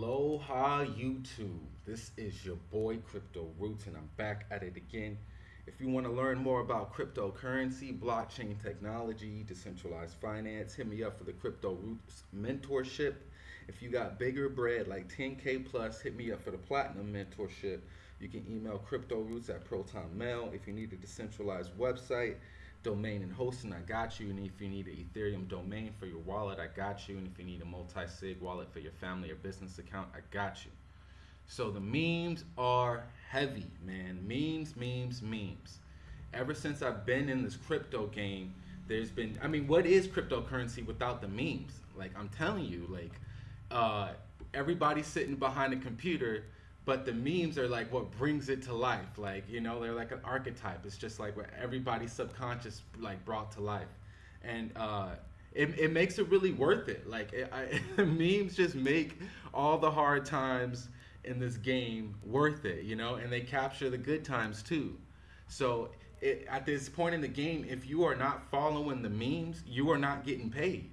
Aloha YouTube. This is your boy Crypto Roots, and I'm back at it again. If you want to learn more about cryptocurrency, blockchain technology, decentralized finance, hit me up for the Crypto Roots mentorship. If you got bigger bread like 10K plus, hit me up for the platinum mentorship. You can email crypto roots at Proton Mail. If you need a decentralized website, domain and hosting, I got you. And if you need an Ethereum domain for your wallet, I got you. And if you need a multi-sig wallet for your family or business account, I got you. So the memes are heavy, man. Memes, memes, memes. Ever since I've been in this crypto game, there's been, I mean, what is cryptocurrency without the memes? Like, I'm telling you, like, uh, everybody's sitting behind a computer but the memes are like what brings it to life. Like you know they're like an archetype. It's just like what everybody's subconscious like brought to life. And uh it, it makes it really worth it. Like it, I, memes just make all the hard times in this game worth it you know? And they capture the good times too. So it, at this point in the game if you are not following the memes you are not getting paid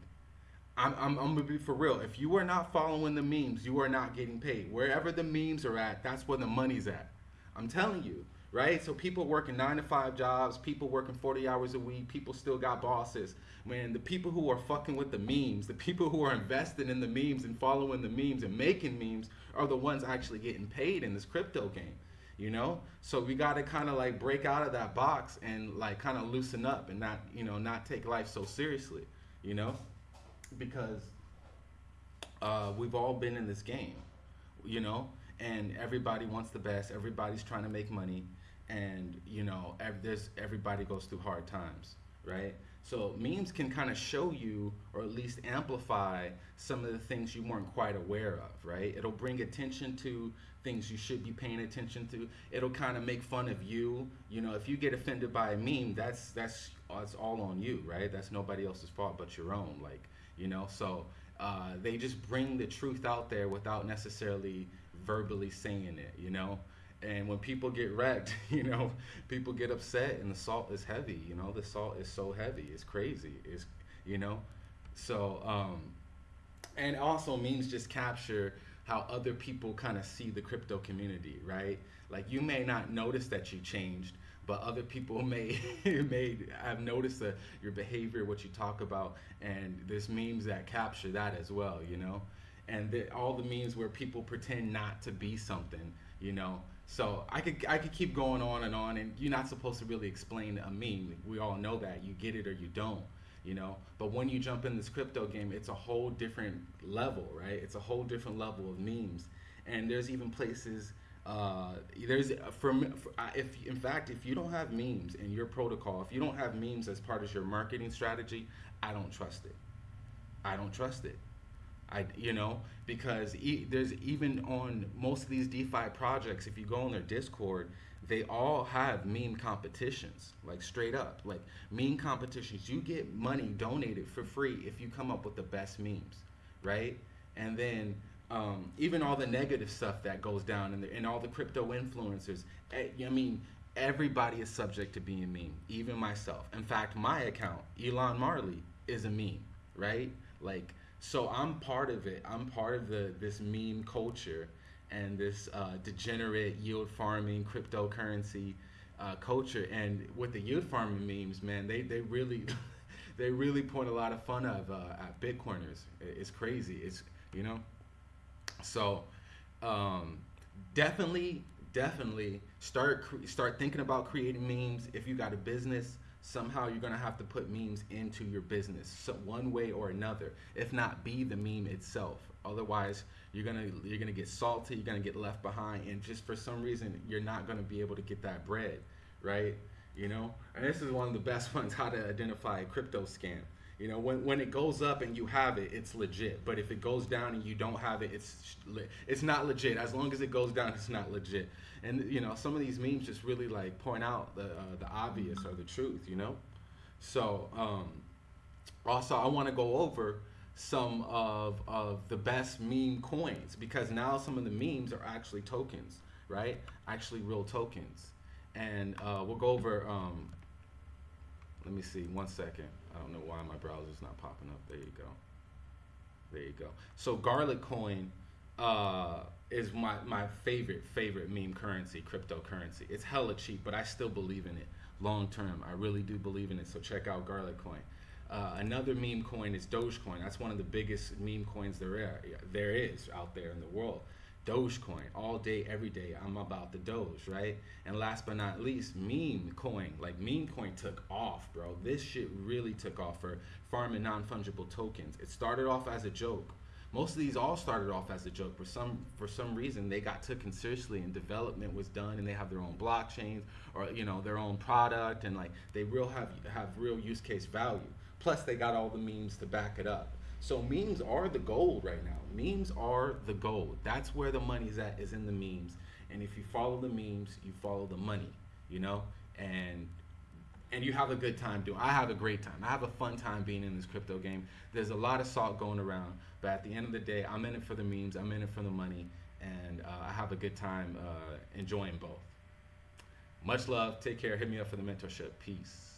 I'm, I'm, I'm, gonna be for real. If you are not following the memes, you are not getting paid. Wherever the memes are at, that's where the money's at. I'm telling you, right? So people working nine to five jobs, people working 40 hours a week, people still got bosses. Man, the people who are fucking with the memes, the people who are investing in the memes and following the memes and making memes are the ones actually getting paid in this crypto game. You know, so we got to kind of like break out of that box and like kind of loosen up and not, you know, not take life so seriously. You know because uh, we've all been in this game, you know, and everybody wants the best. Everybody's trying to make money, and you know, ev- there's everybody goes through hard times, right? So memes can kind of show you, or at least amplify some of the things you weren't quite aware of, right? It'll bring attention to things you should be paying attention to. It'll kind of make fun of you. You know, if you get offended by a meme, that's that's that's all on you, right? That's nobody else's fault but your own. Like you know? So uh, they just bring the truth out there without necessarily verbally saying it you know? And when people get wrecked you know people get upset and the salt is heavy you know? The salt is so heavy it's crazy it's you know? So um and also memes just capture how other people kind of see the crypto community right? Like you may not notice that you changed but other people may may have noticed the, your behavior, what you talk about, and there's memes that capture that as well, you know, and the, all the memes where people pretend not to be something, you know. So I could I could keep going on and on, and you're not supposed to really explain a meme. We all know that you get it or you don't, you know. But when you jump in this crypto game, it's a whole different level, right? It's a whole different level of memes, and there's even places uh, there's uh, from uh, if in fact if you don't have memes in your protocol, if you don't have memes as part of your marketing strategy, I don't trust it. I don't trust it. I you know because e- there's even on most of these DeFi projects, if you go on their Discord, they all have meme competitions, like straight up, like meme competitions. You get money donated for free if you come up with the best memes, right? And then um, even all the negative stuff that goes down and, and all the crypto influencers. Eh, I mean, everybody is subject to being meme, even myself. In fact, my account, Elon Marley, is a meme, right? Like, so I'm part of it. I'm part of the this meme culture and this uh, degenerate yield farming cryptocurrency uh, culture. And with the yield farming memes, man, they they really they really point a lot of fun of uh, at Bitcoiners. It's crazy. It's you know. So um, definitely, definitely start start thinking about creating memes. If you got a business, somehow you're gonna have to put memes into your business, so one way or another. If not, be the meme itself. Otherwise, you're gonna you're gonna get salty. You're gonna get left behind, and just for some reason, you're not gonna be able to get that bread, right? You know. And this is one of the best ones: how to identify a crypto scam. You know, when, when it goes up and you have it, it's legit. But if it goes down and you don't have it, it's it's not legit. As long as it goes down, it's not legit. And you know, some of these memes just really like point out the uh, the obvious or the truth. You know, so um, also I want to go over some of of the best meme coins because now some of the memes are actually tokens, right? Actually, real tokens. And uh, we'll go over. Um, let me see. One second. I don't know why my browser's not popping up. There you go. There you go. So Garlicoin uh, is my, my favorite favorite meme currency, cryptocurrency. It's hella cheap, but I still believe in it long term. I really do believe in it. So check out Garlicoin. Uh, another meme coin is Dogecoin. That's one of the biggest meme coins there are, there is out there in the world. Dogecoin, all day, every day. I'm about the Doge, right? And last but not least, meme coin. Like meme coin took off, bro. This shit really took off for farming non-fungible tokens. It started off as a joke. Most of these all started off as a joke. For some for some reason, they got taken seriously and development was done, and they have their own blockchains or you know their own product, and like they real have have real use case value. Plus, they got all the memes to back it up. So memes are the gold right now. Memes are the gold. That's where the money's at is in the memes. And if you follow the memes, you follow the money, you know? And and you have a good time doing. I have a great time. I have a fun time being in this crypto game. There's a lot of salt going around, but at the end of the day, I'm in it for the memes. I'm in it for the money, and uh, I have a good time uh, enjoying both. Much love. Take care. Hit me up for the mentorship. Peace.